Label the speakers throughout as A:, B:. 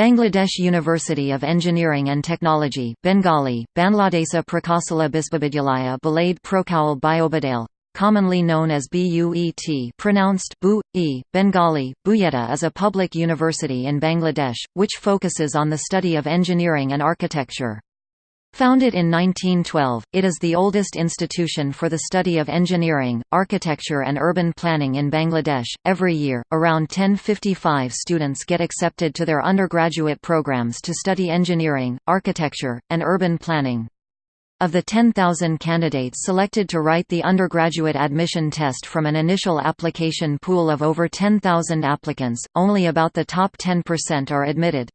A: Bangladesh University of Engineering and Technology Bengali, Banladesa Prakasala Bisbavidyalaya Balade Prokowal Biobadale commonly known as BUET pronounced Bu, e, Bengali, Buyeta is a public university in Bangladesh, which focuses on the study of engineering and architecture. Founded in 1912, it is the oldest institution for the study of engineering, architecture and urban planning in Bangladesh. Every year, around 1055 students get accepted to their undergraduate programs to study engineering, architecture, and urban planning. Of the 10,000 candidates selected to write the undergraduate admission test from an initial application pool of over 10,000 applicants, only about the top 10% are admitted.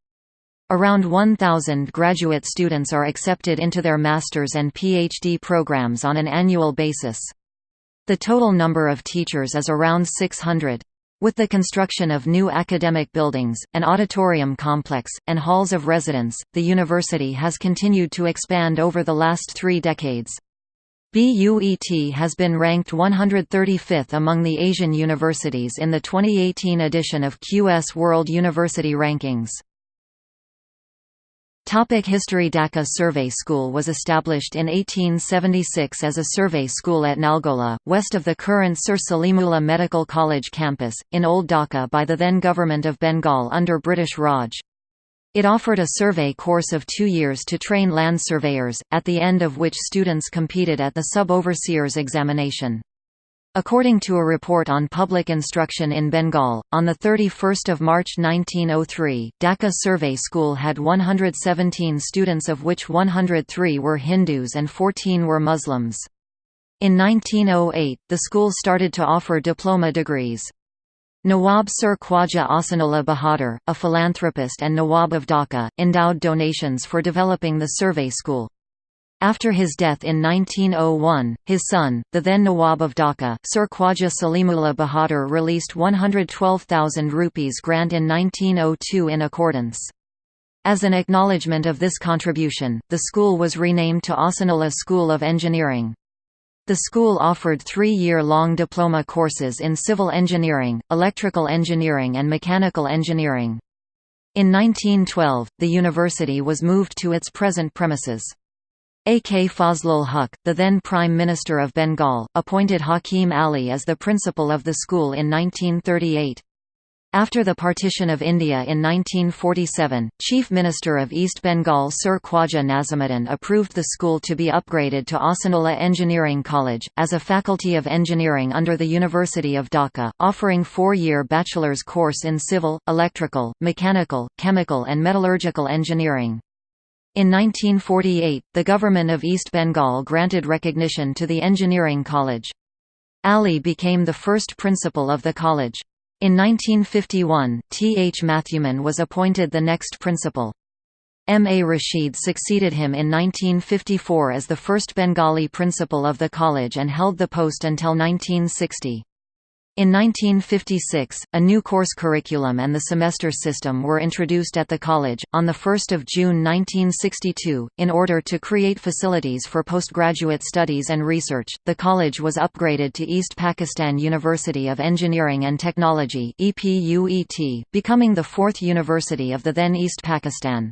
A: Around 1,000 graduate students are accepted into their master's and PhD programs on an annual basis. The total number of teachers is around 600. With the construction of new academic buildings, an auditorium complex, and halls of residence, the university has continued to expand over the last three decades. BUET has been ranked 135th among the Asian universities in the 2018 edition of QS World University Rankings. Topic History Dhaka Survey School was established in 1876 as a survey school at Nalgola, west of the current Sir Salimullah Medical College campus, in Old Dhaka by the then Government of Bengal under British Raj. It offered a survey course of two years to train land surveyors, at the end of which students competed at the sub-overseer's examination. According to a report on public instruction in Bengal, on 31 March 1903, Dhaka Survey School had 117 students of which 103 were Hindus and 14 were Muslims. In 1908, the school started to offer diploma degrees. Nawab Sir Khwaja Ahsanullah Bahadur, a philanthropist and Nawab of Dhaka, endowed donations for developing the survey school. After his death in 1901, his son, the then Nawab of Dhaka, Sir Khwaja Salimullah Bahadur released 112,000 rupees grant in 1902 in accordance. As an acknowledgement of this contribution, the school was renamed to Ahsanullah School of Engineering. The school offered three-year-long diploma courses in civil engineering, electrical engineering and mechanical engineering. In 1912, the university was moved to its present premises. A. K. Fazlul Huq, the then Prime Minister of Bengal, appointed Hakim Ali as the principal of the school in 1938. After the partition of India in 1947, Chief Minister of East Bengal Sir Khwaja Nazimuddin approved the school to be upgraded to Ahsanullah Engineering College, as a faculty of engineering under the University of Dhaka, offering four-year bachelor's course in civil, electrical, mechanical, chemical and metallurgical engineering. In 1948, the government of East Bengal granted recognition to the Engineering College. Ali became the first principal of the college. In 1951, T. H. Mathewman was appointed the next principal. M. A. Rashid succeeded him in 1954 as the first Bengali principal of the college and held the post until 1960. In 1956, a new course curriculum and the semester system were introduced at the college. On 1 June 1962, in order to create facilities for postgraduate studies and research, the college was upgraded to East Pakistan University of Engineering and Technology, becoming the fourth university of the then East Pakistan.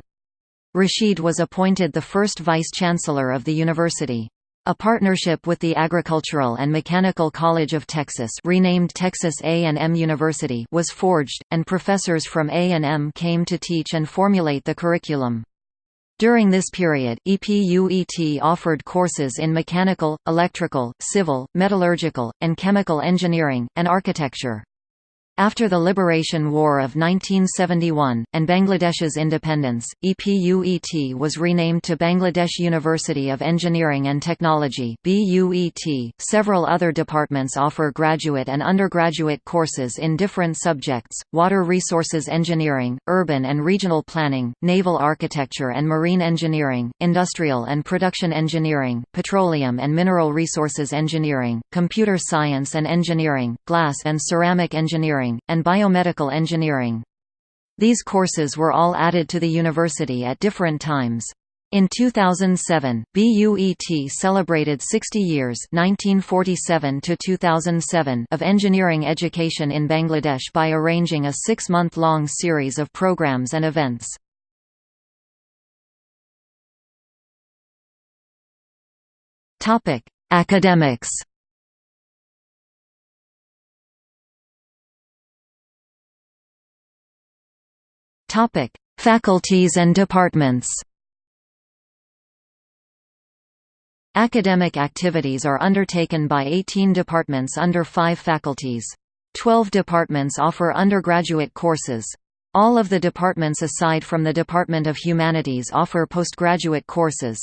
A: Rashid was appointed the first vice-chancellor of the university. A partnership with the Agricultural and Mechanical College of Texas renamed Texas A&M University was forged, and professors from A&M came to teach and formulate the curriculum. During this period, EPUET offered courses in mechanical, electrical, civil, metallurgical, and chemical engineering, and architecture. After the Liberation War of 1971, and Bangladesh's independence, EPUET was renamed to Bangladesh University of Engineering and Technology. .Several other departments offer graduate and undergraduate courses in different subjects, water resources engineering, urban and regional planning, naval architecture and marine engineering, industrial and production engineering, petroleum and mineral resources engineering, computer science and engineering, glass and ceramic engineering engineering, and biomedical engineering. These courses were all added to the university at different times. In 2007, BUET celebrated 60 years 1947 to 2007 of engineering education in Bangladesh by arranging a six-month-long series of programs and events. Academics Faculties and departments Academic activities are undertaken by 18 departments under 5 faculties. 12 departments offer undergraduate courses. All of the departments aside from the Department of Humanities offer postgraduate courses.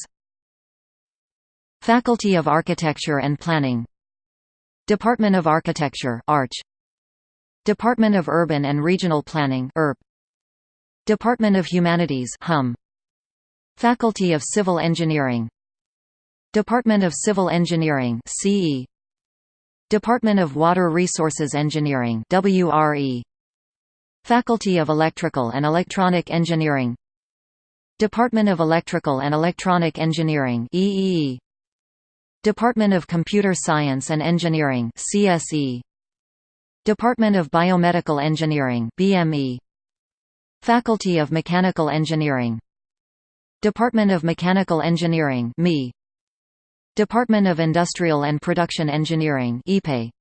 A: Faculty of Architecture and Planning Department of Architecture Arch Department of Urban and Regional Planning URP Department of Humanities HUM Faculty of Civil Engineering. Department of Civil Engineering CE Department of Water Resources Engineering WRE Faculty of Electrical and Electronic Engineering. Department of Electrical and Electronic Engineering EEE Department of Computer Science and Engineering CSE Department of Biomedical Engineering BME Faculty of Mechanical Engineering. Department of Mechanical Engineering ME Department of Industrial and Production Engineering EPE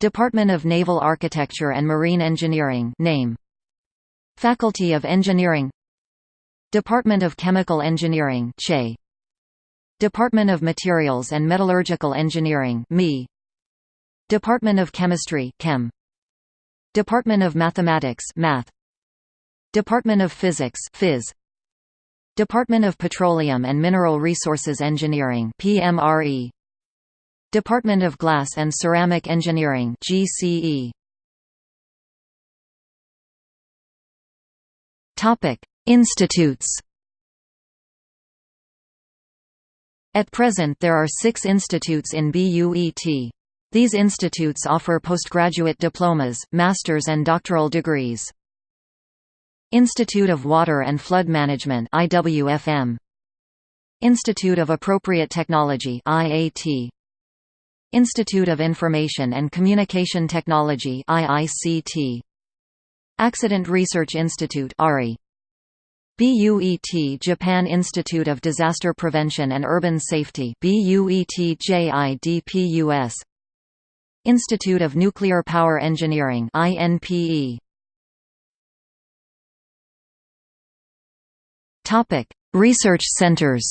A: Department of Naval Architecture and Marine Engineering name. Faculty of Engineering. Department of Chemical Engineering CHE. Department of Materials and Metallurgical Engineering ME Department of Chemistry Chem. Department of Mathematics Math Department of Physics Phys. Department of Petroleum and Mineral Resources Engineering PMRE. Department of Glass and Ceramic Engineering GCE. Topic: Institutes. At present there are six institutes in BUET. These institutes offer postgraduate diplomas, master's and doctoral degrees. Institute of Water and Flood Management IWFM Institute of Appropriate Technology IAT Institute of Information and Communication Technology IICT Accident Research Institute ARI BUET Japan Institute of Disaster Prevention and Urban Safety BUET Institute of Nuclear Power Engineering INPE Topic: Research centers.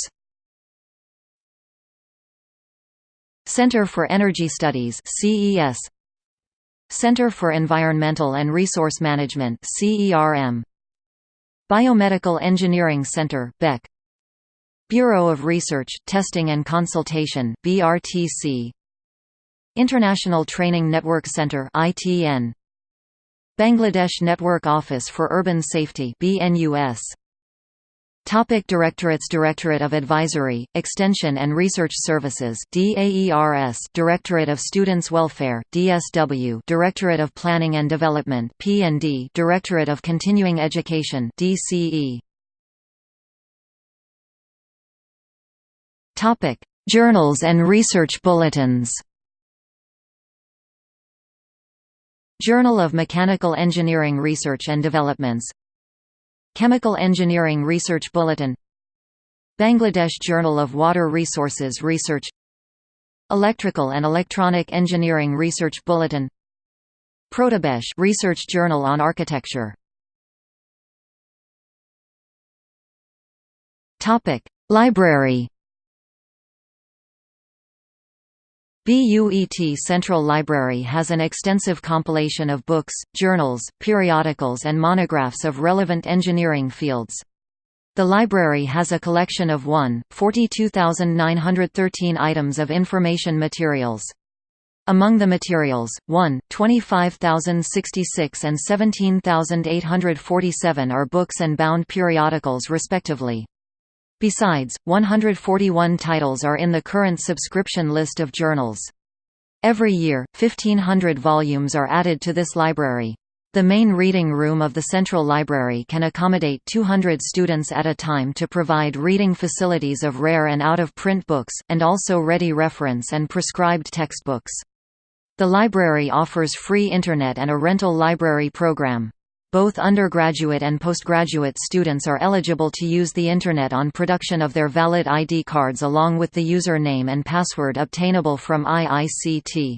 A: Center for Energy Studies (CES). Center for Environmental and Resource Management (CERM). Biomedical Engineering Center (BEC). Bureau of Research, Testing and Consultation (BRTC). International Training Network Center (ITN). Bangladesh Network Office for Urban Safety (BNUS). Topic Directorates Directorate of Advisory, Extension and Research Services DAERS Directorate of Students Welfare DSW Directorate of Planning and Development P&D Directorate of Continuing Education DCE Topic Journals and research bulletins. Journal of Mechanical Engineering Research and Developments Chemical Engineering Research Bulletin Bangladesh Journal of Water Resources Research Electrical and Electronic Engineering Research Bulletin Protibesh Research Journal on Architecture. Topic Library BUET Central Library has an extensive compilation of books, journals, periodicals and monographs of relevant engineering fields. The library has a collection of 1, 42,913 items of information materials. Among the materials, 1, 25,066 and 17,847 are books and bound periodicals respectively. Besides, 141 titles are in the current subscription list of journals. Every year, 1,500 volumes are added to this library. The main reading room of the Central Library can accommodate 200 students at a time to provide reading facilities of rare and out-of-print books, and also ready reference and prescribed textbooks. The library offers free Internet and a rental library program. Both undergraduate and postgraduate students are eligible to use the Internet on production of their valid ID cards along with the username and password obtainable from IICT.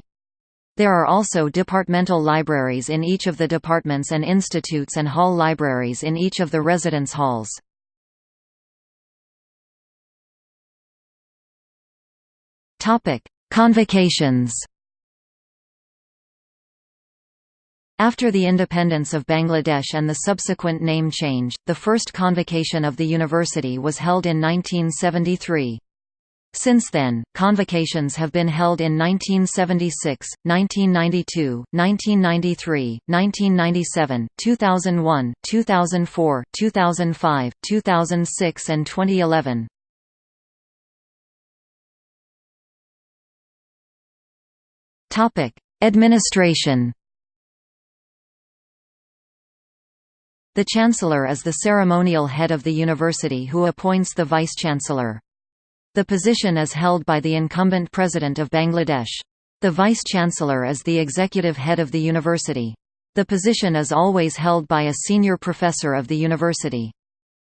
A: There are also departmental libraries in each of the departments and institutes and hall libraries in each of the residence halls. Convocations After the independence of Bangladesh and the subsequent name change, the first convocation of the university was held in 1973. Since then, convocations have been held in 1976, 1992, 1993, 1997, 2001, 2004, 2005, 2006 and 2011. Administration The Chancellor is the ceremonial head of the university who appoints the Vice-Chancellor. The position is held by the incumbent President of Bangladesh. The Vice-Chancellor is the executive head of the university. The position is always held by a senior professor of the university.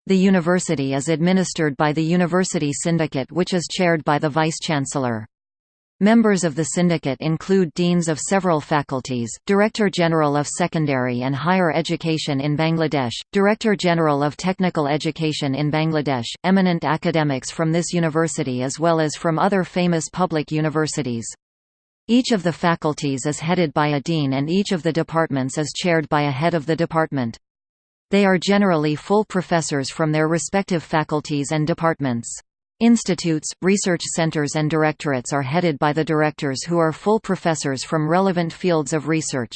A: The university is administered by the University Syndicate which is chaired by the Vice-Chancellor. Members of the syndicate include deans of several faculties, Director General of Secondary and Higher Education in Bangladesh, Director General of Technical Education in Bangladesh, eminent academics from this university as well as from other famous public universities. Each of the faculties is headed by a dean and each of the departments is chaired by a head of the department. They are generally full professors from their respective faculties and departments. Institutes, research centers and directorates are headed by the directors who are full professors from relevant fields of research.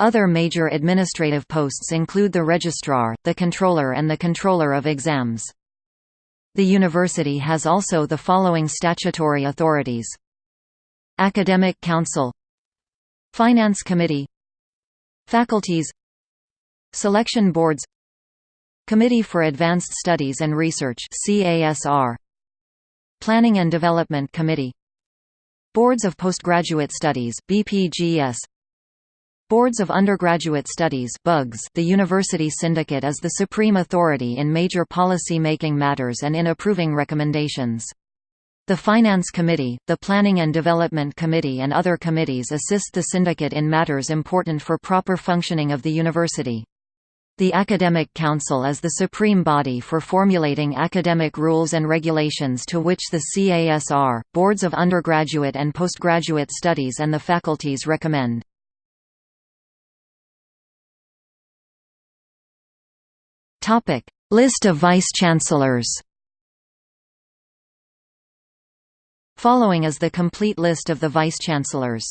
A: Other major administrative posts include the registrar, the controller and the controller of exams. The university has also the following statutory authorities. Academic Council Finance Committee Faculties Selection Boards Committee for Advanced Studies and Research CASR Planning and Development Committee Boards of Postgraduate Studies BPGS Boards of Undergraduate Studies BUGS The University Syndicate is the supreme authority in major policy-making matters and in approving recommendations. The Finance Committee, the Planning and Development Committee and other committees assist the syndicate in matters important for proper functioning of the university. The Academic Council is the supreme body for formulating academic rules and regulations to which the CASR, boards of undergraduate and postgraduate studies and the faculties recommend. List of vice-chancellors Following is the complete list of the vice-chancellors.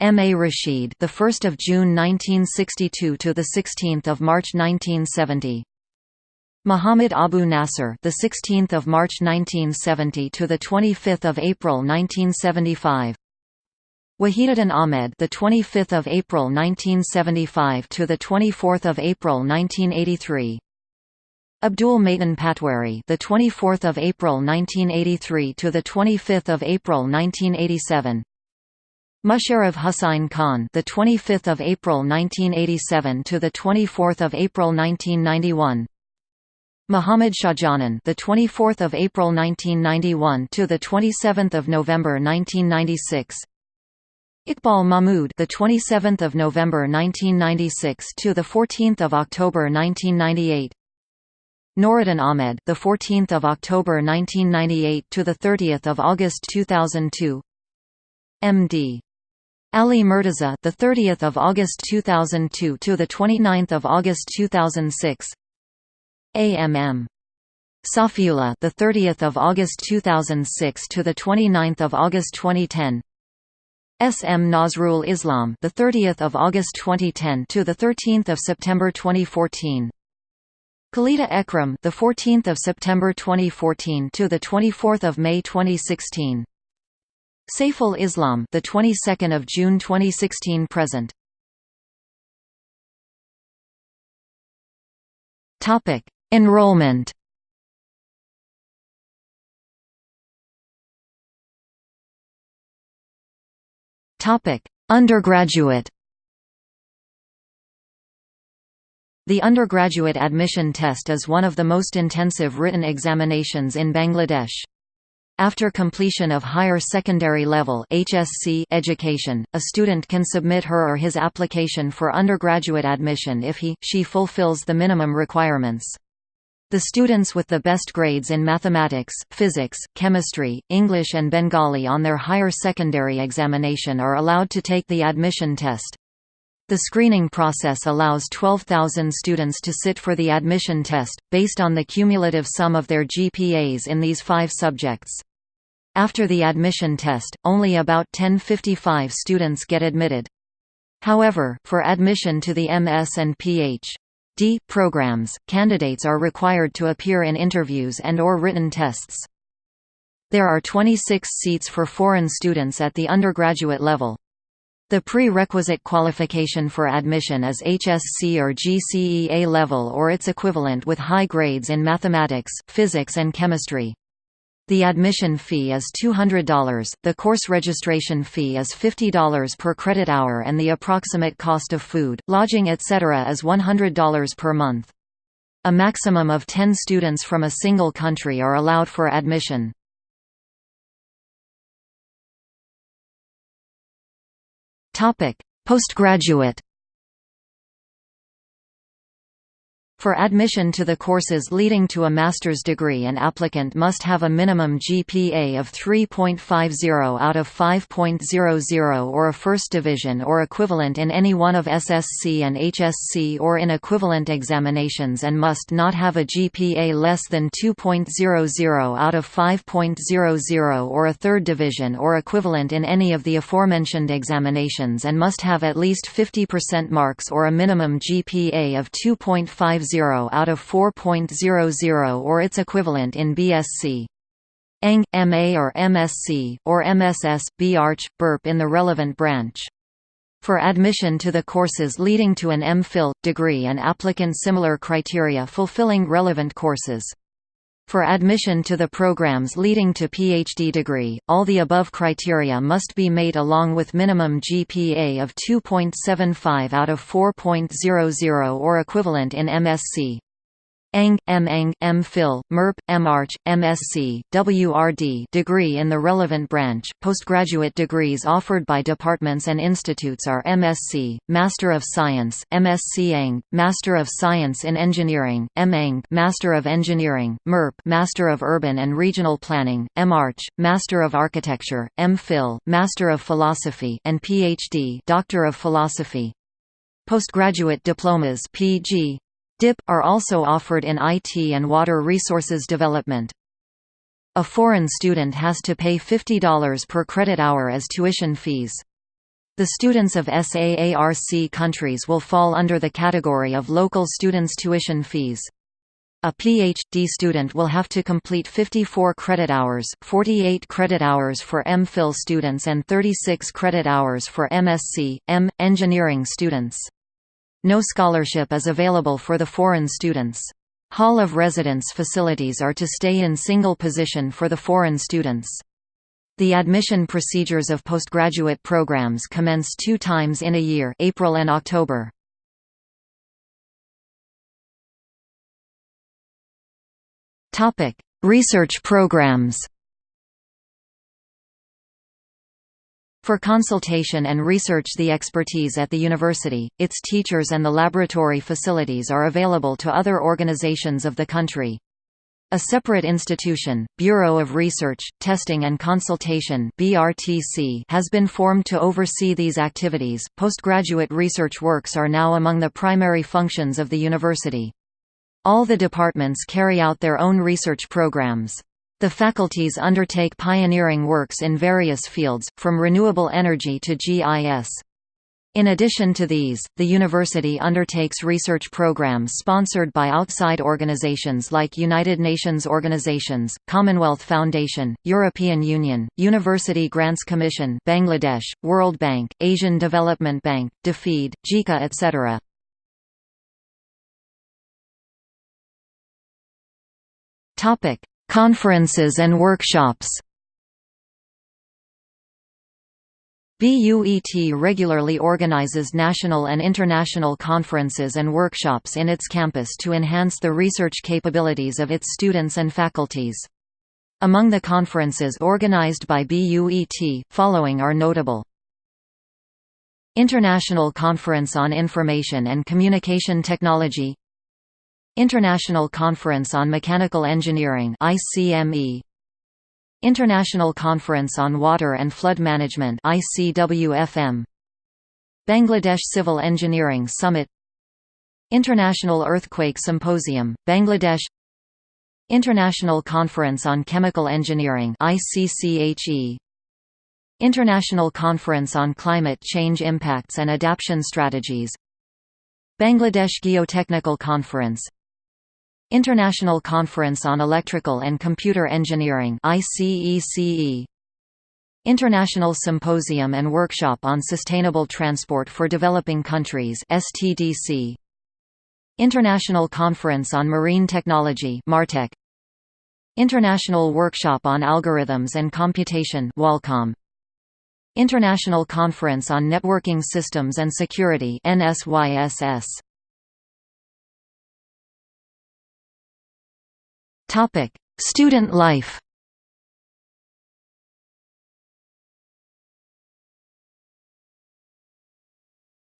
A: M. A. Rashid, the 1st of June 1962 to the 16th of March 1970. Muhammad Abu Nasser, the 16th of March 1970 to the 25th of April 1975. Wahiduddin Ahmed, the 25th of April 1975 to the 24th of April 1983. Abdul Matin Patwari, the 24th of April 1983 to the 25th of April 1987. Musharraf Hussain Khan, the 25th of April 1987 to the 24th of April 1991. Muhammad Shahjahan, the 24th of April 1991 to the 27th of November 1996. Iqbal Mahmood, the 27th of November 1996 to the 14th of October 1998. Noruddin Ahmed, the 14th of October 1998 to the 30th of August 2002. M.D. Ali Murtaza, the 30th of August 2002 to the 29th of August 2006. AMM. Safiullah, the 30th of August 2006 to the 29th of August 2010. SM Nazrul Islam, the 30th of August 2010 to the 13th of September 2014. Khalida Ekram, the 14th of September 2014 to the 24th of May 2016. Saiful Islam, the 22nd of June 2016 present. Topic: Enrollment. Topic: Undergraduate. The undergraduate admission test is one of the most intensive written examinations in Bangladesh. After completion of higher secondary level HSC education, a student can submit her or his application for undergraduate admission if he, she fulfills the minimum requirements. The students with the best grades in mathematics, physics, chemistry, English and Bengali on their higher secondary examination are allowed to take the admission test. The screening process allows 12,000 students to sit for the admission test, based on the cumulative sum of their GPAs in these five subjects. After the admission test, only about 1055 students get admitted. However, for admission to the MS and Ph.D. Programs, candidates are required to appear in interviews and or written tests. There are 26 seats for foreign students at the undergraduate level. The prerequisite qualification for admission is HSC or GCE A level or its equivalent with high grades in mathematics, physics and chemistry. The admission fee is $200, the course registration fee is $50 per credit hour and the approximate cost of food, lodging etc. is $100 per month. A maximum of 10 students from a single country are allowed for admission. Postgraduate For admission to the courses leading to a master's degree an applicant must have a minimum GPA of 3.50 out of 5.00 or a first division or equivalent in any one of SSC and HSC or in equivalent examinations and must not have a GPA less than 2.00 out of 5.00 or a third division or equivalent in any of the aforementioned examinations and must have at least 50% marks or a minimum GPA of 2.50 0 out of 4.00 or its equivalent in BSc. Eng, MA or MSc, or MSS, B.Arch, BURP in the relevant branch. For admission to the courses leading to an M.Phil, degree and applicant similar criteria fulfilling relevant courses. For admission to the programs leading to PhD degree, all the above criteria must be made along with minimum GPA of 2.75 out of 4.00 or equivalent in MSc. Eng, M.Eng, M.Phil, MURP, M M.Arch, MSc, WRD degree in the relevant branch. Postgraduate degrees offered by departments and institutes are MSc, Master of Science, MSc Eng, Master of Science in Engineering, M.Eng, Master of Engineering, MURP, Master of Urban and Regional Planning, M.Arch, Master of Architecture, M.Phil, Master of Philosophy, and Ph.D. Doctor of Philosophy. Postgraduate diplomas PG, DIP, are also offered in IT and water resources development. A foreign student has to pay $50 per credit hour as tuition fees. The students of SAARC countries will fall under the category of local students' tuition fees. A PhD student will have to complete 54 credit hours, 48 credit hours for M.Phil students and 36 credit hours for MSc, M. engineering students. No scholarship is available for the foreign students. Hall of residence facilities are to stay in single position for the foreign students. The admission procedures of postgraduate programs commence two times in a year April and October. Research programs For consultation and research the expertise at the university, its teachers and the laboratory facilities are available to other organizations of the country. A separate institution, Bureau of Research, Testing and Consultation (BRTC), has been formed to oversee these activities. Postgraduate research works are now among the primary functions of the university. All the departments carry out their own research programs. The faculties undertake pioneering works in various fields, from renewable energy to GIS. In addition to these, the university undertakes research programs sponsored by outside organizations like United Nations organizations, Commonwealth Foundation, European Union, University Grants Commission Bangladesh, World Bank, Asian Development Bank, DFID, JICA etc. Conferences and workshops BUET regularly organizes national and international conferences and workshops in its campus to enhance the research capabilities of its students and faculties. Among the conferences organized by BUET, following are notable. International Conference on Information and Communication Technology International Conference on Mechanical Engineering ICME International Conference on Water and Flood Management ICWFM Bangladesh Civil Engineering Summit. International Earthquake Symposium Bangladesh. International Conference on Chemical Engineering ICCHE International Conference on Climate Change Impacts and Adaptation Strategies. Bangladesh Geotechnical Conference International Conference on Electrical and Computer Engineering ICECE International Symposium and Workshop on Sustainable Transport for Developing Countries STDC International Conference on Marine Technology MARTEC International Workshop on Algorithms and Computation WALCOM International Conference on Networking Systems and Security NSYSS Topic: Student life.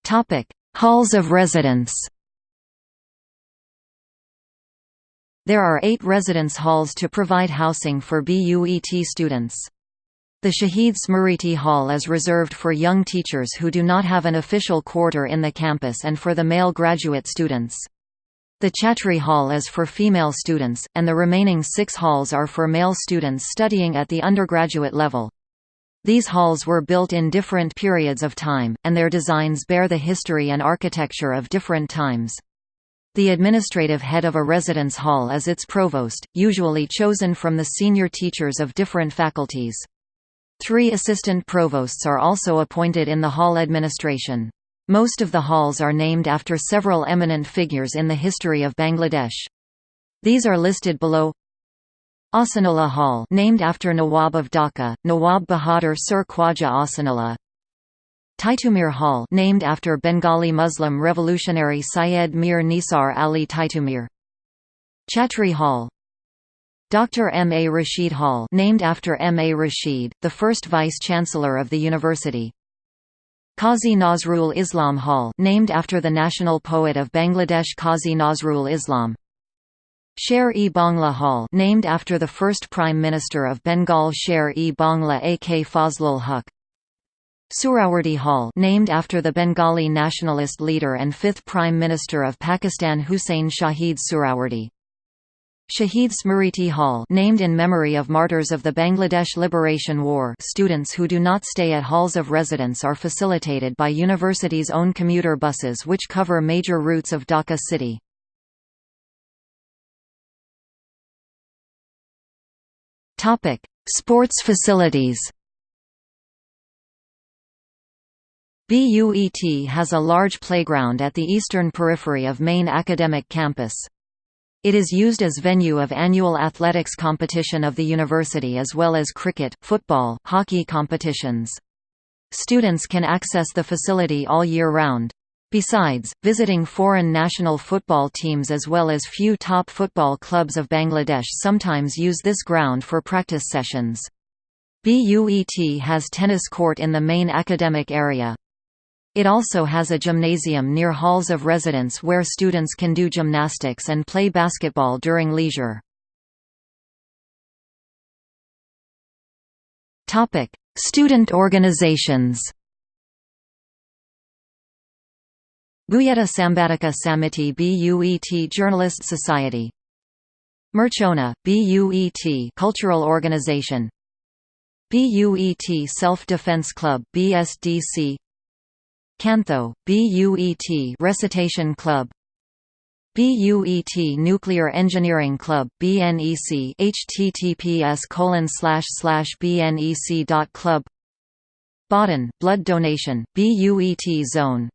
A: Topic: Halls of residence. There are eight residence halls to provide housing for BUET students. The Shahid Smriti Hall is reserved for young teachers who do not have an official quarter in the campus and for the male graduate students. The Chhatri Hall is for female students, and the remaining six halls are for male students studying at the undergraduate level. These halls were built in different periods of time, and their designs bear the history and architecture of different times. The administrative head of a residence hall is its provost, usually chosen from the senior teachers of different faculties. Three assistant provosts are also appointed in the hall administration. Most of the halls are named after several eminent figures in the history of Bangladesh. These are listed below. Ahsanullah Hall, named after Nawab of Dhaka, Nawab Bahadur Sir Khwaja Ahsanullah. Titumir Hall, named after Bengali Muslim revolutionary Syed Mir Nisar Ali Titumir. Chhatri Hall. Dr. M. A. Rashid Hall, named after M. A. Rashid, the first vice-chancellor of the university. Qazi Nazrul Islam Hall named after the national poet of Bangladesh Qazi Nazrul Islam Sher-e Bangla Hall named after the first Prime Minister of Bengal Sher-e Bangla A.K. Fazlul Huq Suhrawardy Hall named after the Bengali nationalist leader and fifth Prime Minister of Pakistan Hussein Shahid Suhrawardy Shahid Smriti Hall named in memory of martyrs of the Bangladesh Liberation War students who do not stay at halls of residence are facilitated by university's own commuter buses which cover major routes of Dhaka city. Sports facilities BUET has a large playground at the eastern periphery of main academic campus. It is used as venue of annual athletics competition of the university as well as cricket, football, hockey competitions. Students can access the facility all year round. Besides, visiting foreign national football teams as well as few top football clubs of Bangladesh sometimes use this ground for practice sessions. BUET has tennis court in the main academic area. It also has a gymnasium near halls of residence where students can do gymnastics and play basketball during leisure. Topic: Student organizations. Buyeta Sambadika Samiti BUET Journalist Society. Merchona, BUET Cultural Organization. BUET Self-Defense Club BSDC Cantho, BUET Recitation Club. BUET Nuclear Engineering Club BNEC https colon slash slash BNEC dot club. Badhan, Blood Donation, BUET Zone.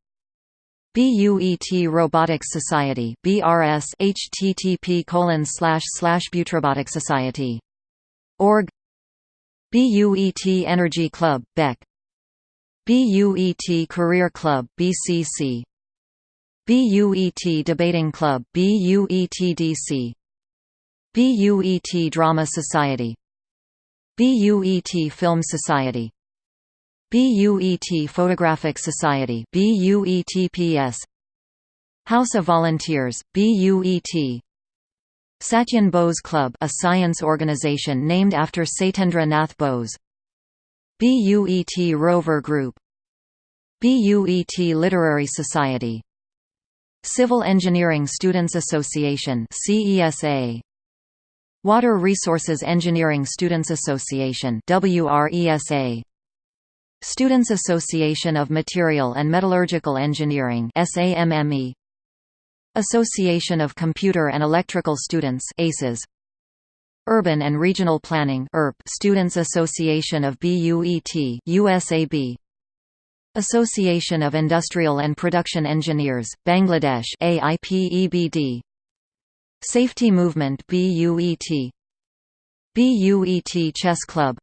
A: BUET Robotics Society BRS http colon slash slash Butrobotics Society. Org. BUET Energy Club, Beck BUET Career Club BCC BUET Debating Club BUETDC BUET Drama Society. BUET Film Society. BUET Photographic Society BUETPS House of Volunteers BUET Satyen Bose Club a science organization named after Satyendra Nath Bose BUET Rover Group BUET Literary Society Civil Engineering Students Association CESA Water Resources Engineering Students Association WRESA Students Association of Material and Metallurgical Engineering SAMME Association of Computer and Electrical Students ACES Urban and Regional Planning Students Association of BUET USAB Association of Industrial and Production Engineers Bangladesh AIPEBD Safety Movement BUET BUET Chess Club.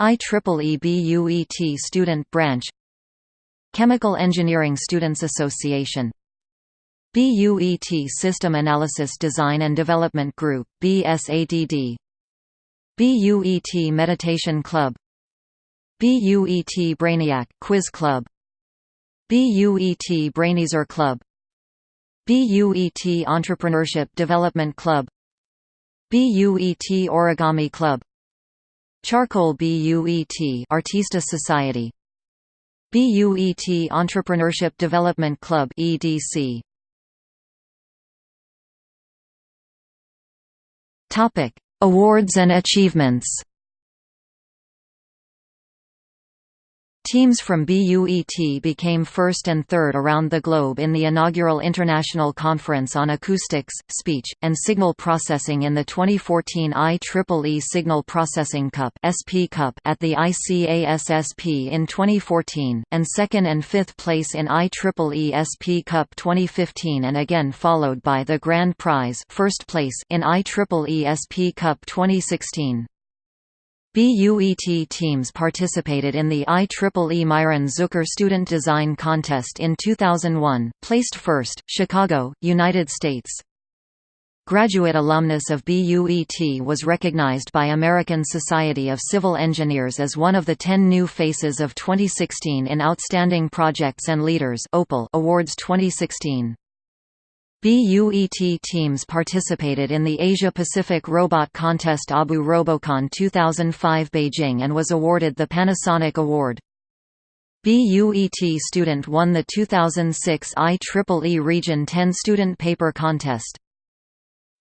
A: IEEE BUET Student Branch. Chemical Engineering Students Association BUET System Analysis Design and Development Group BSADD BUET Meditation Club. BUET Brainiac Quiz Club. BUET Braineaser Club. BUET Entrepreneurship Development Club. BUET Origami Club. Charcoal BUET Artista Society. BUET Entrepreneurship Development Club EDC Topic: Awards and achievements. Teams from BUET became first and third around the globe in the inaugural International Conference on Acoustics, Speech, and Signal Processing in the 2014 IEEE Signal Processing Cup (SP Cup) at the ICASSP in 2014, and second and fifth place in IEEE SP Cup 2015 and again followed by the Grand Prize first place in IEEE SP Cup 2016. BUET teams participated in the IEEE Myron Zucker Student Design Contest in 2001, placed first, Chicago, United States. Graduate alumnus of BUET was recognized by American Society of Civil Engineers as one of the 10 new faces of 2016 in Outstanding Projects and Leaders Awards 2016. BUET teams participated in the Asia-Pacific Robot Contest ABU Robocon 2005 Beijing and was awarded the Panasonic Award. BUET student won the 2006 IEEE Region 10 Student Paper Contest.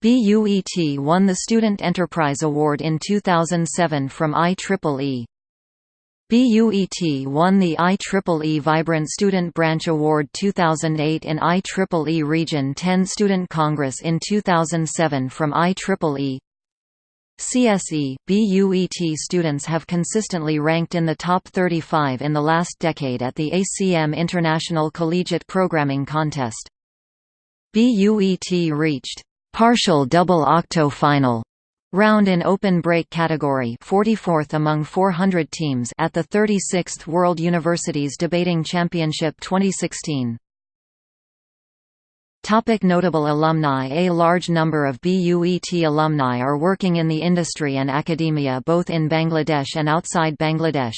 A: BUET won the Student Enterprise Award in 2007 from IEEE. BUET won the IEEE Vibrant Student Branch Award 2008 in IEEE Region 10 Student Congress in 2007 from IEEE. CSE, BUET students have consistently ranked in the top 35 in the last decade at the ACM International Collegiate Programming Contest. BUET reached partial double octo final Round in open break category 44th among 400 teams at the 36th World Universities Debating Championship 2016. Topic notable alumni A large number of BUET alumni are working in the industry and academia both in Bangladesh and outside Bangladesh.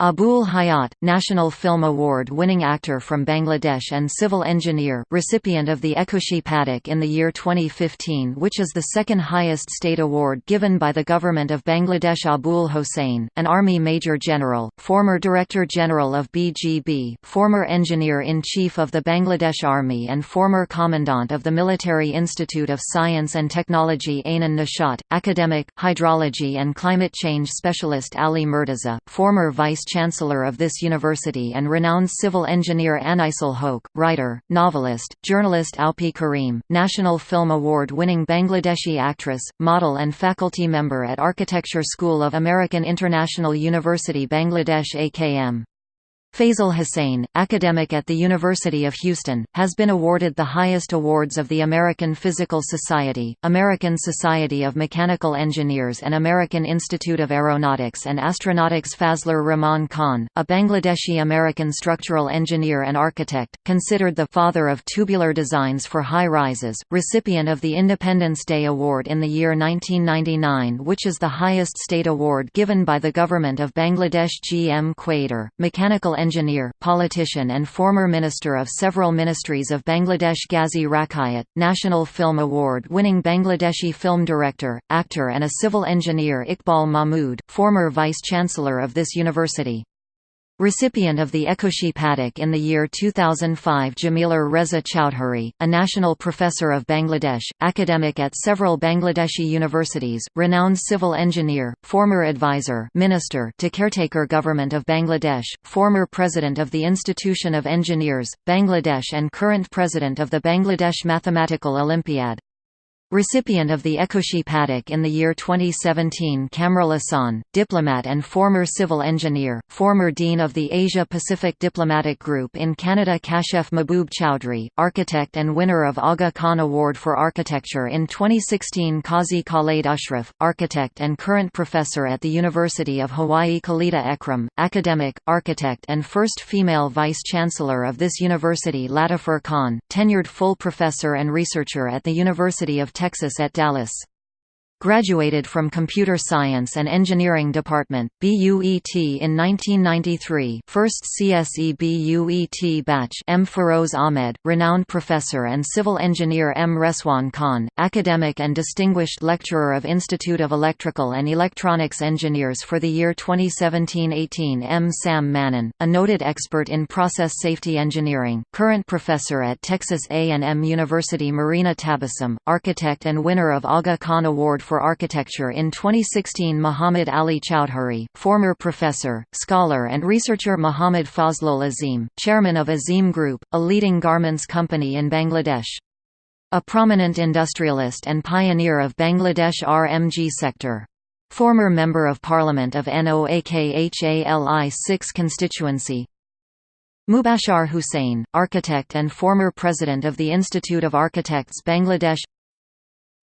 A: Abul Hayat, National Film Award-winning actor from Bangladesh and civil engineer recipient of the Ekushey Padak in the year 2015 which is the second highest state award given by the government of Bangladesh. Abul Hossain, an Army Major General, former Director General of BGB, former Engineer-in-Chief of the Bangladesh Army and former Commandant of the Military Institute of Science and Technology Ainun Nishat, academic, hydrology and climate change specialist Ali Murtaza, former Vice Chancellor of this university and renowned civil engineer Anisul Hoque, writer, novelist, journalist Apee Karim, National Film Award-winning Bangladeshi actress, model and faculty member at Architecture School of American International University Bangladesh AKM. Fazle Hussain, academic at the University of Houston, has been awarded the highest awards of the American Physical Society, American Society of Mechanical Engineers and American Institute of Aeronautics and Astronautics Fazlur Rahman Khan, a Bangladeshi-American structural engineer and architect, considered the father of tubular designs for high-rises, recipient of the Independence Day Award in the year 1999 which is the highest state award given by the government of Bangladesh G. M. Quader, mechanical engineer, politician and former minister of several ministries of Bangladesh Ghazi Rakhayat, National Film Award-winning Bangladeshi film director, actor and a civil engineer Iqbal Mahmood, former vice-chancellor of this university. Recipient of the Ekushey Padak in the year 2005 Jamilur Reza Chowdhury, a national professor of Bangladesh, academic at several Bangladeshi universities, renowned civil engineer, former advisor minister to caretaker government of Bangladesh, former president of the Institution of Engineers, Bangladesh and current president of the Bangladesh Mathematical Olympiad. Recipient of the Ekushey Padak in the year 2017 Kamrul Ahsan, diplomat and former civil engineer, former dean of the Asia-Pacific Diplomatic Group in Canada Kashef Mahboob Chowdhury, architect and winner of Aga Khan Award for Architecture in 2016 Qazi Khaled Ashraf, architect and current professor at the University of Hawaii Khalida Ekram, academic, architect and first female vice-chancellor of this university Latifur Khan, tenured full professor and researcher at the University of Texas at Dallas. Graduated from Computer Science and Engineering Department, BUET in 1993 first CSE BUET batch M. Feroz Ahmed, renowned professor and civil engineer M. Rezwan Khan, academic and distinguished lecturer of Institute of Electrical and Electronics Engineers for the year 2017–18 M. Sam Mannan, a noted expert in process safety engineering, current professor at Texas A&M University Marina Tabassum, architect and winner of Aga Khan Award for Architecture in 2016 Muhammad Ali Chowdhury, former professor, scholar and researcher Muhammad Fazlul Azim, chairman of Azim Group, a leading garments company in Bangladesh. A prominent industrialist and pioneer of Bangladesh RMG sector. Former Member of Parliament of NOAKHALI 6 constituency, Mubashar Hussain, architect and former president of the Institute of Architects Bangladesh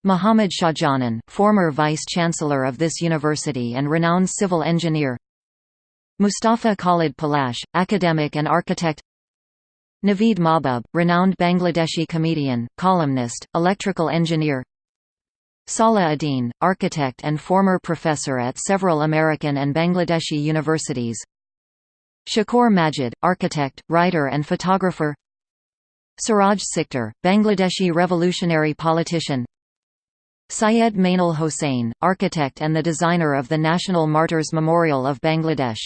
A: Muhammad Shahjahan, former vice-chancellor of this university and renowned civil engineer. Mustafa Khalid Palash, academic and architect. Naveed Mahbub, renowned Bangladeshi comedian, columnist, electrical engineer. Salah Adin, architect and former professor at several American and Bangladeshi universities. Shakur Majid, architect, writer and photographer. Siraj Sikder, Bangladeshi revolutionary politician Syed Mainul Hossain, architect and the designer of the National Martyrs Memorial of Bangladesh.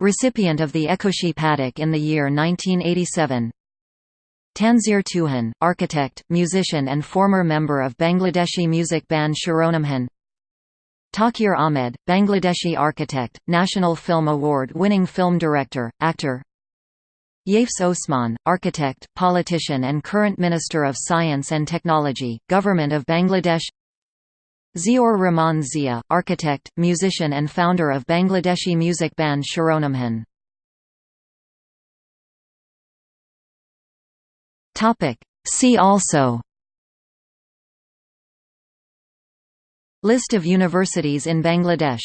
A: Recipient of the Ekushey Padak in the year 1987. Tanzir Tuhin, architect, musician and former member of Bangladeshi music band Shironamhin Tauquir Ahmed, Bangladeshi architect, National Film Award-winning film director, actor Yafes Osman, architect, politician and current Minister of Science and Technology, Government of Bangladesh Ziaur Rahman Zia, architect, musician and founder of Bangladeshi music band Shironamhin. See also List of universities in Bangladesh